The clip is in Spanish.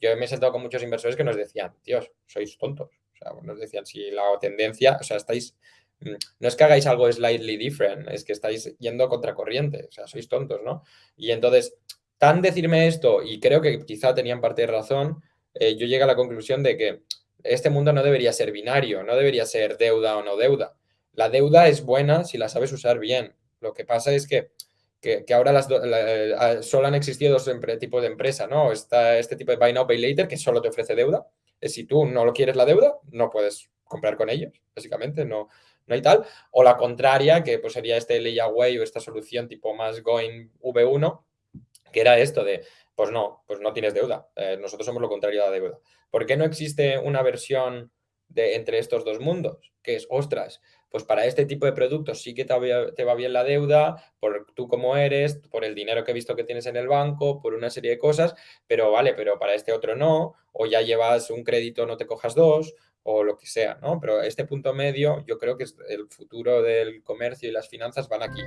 yo me he sentado con muchos inversores que nos decían, Dios, sois tontos. O sea, nos decían, si la tendencia, o sea, estáis, mm, no es que hagáis algo slightly different, es que estáis yendo contracorriente, o sea, sois tontos, ¿no? Y entonces, tan decirme esto, y creo que quizá tenían parte de razón, eh, yo llegué a la conclusión de que este mundo no debería ser binario, no debería ser deuda o no deuda. La deuda es buena si la sabes usar bien. Lo que pasa es que, que, ahora las eh, solo han existido dos tipos de empresa, ¿no? Está este tipo de Buy Now, Pay Later que solo te ofrece deuda. Si tú no lo quieres la deuda, no puedes comprar con ellos, básicamente, no, no hay tal. O la contraria, que pues sería este layaway o esta solución tipo más going V1, que era esto de, pues no, pues no tienes deuda. Eh, nosotros somos lo contrario a la deuda. ¿Por qué no existe una versión de entre estos dos mundos? Que es, ostras, pues para este tipo de productos sí que te va, bien la deuda, por tú como eres, por el dinero que he visto que tienes en el banco, por una serie de cosas, pero vale, pero para este otro no, o ya llevas un crédito, no te cojas dos, o lo que sea, ¿no? Pero este punto medio, yo creo que el futuro del comercio y las finanzas van aquí.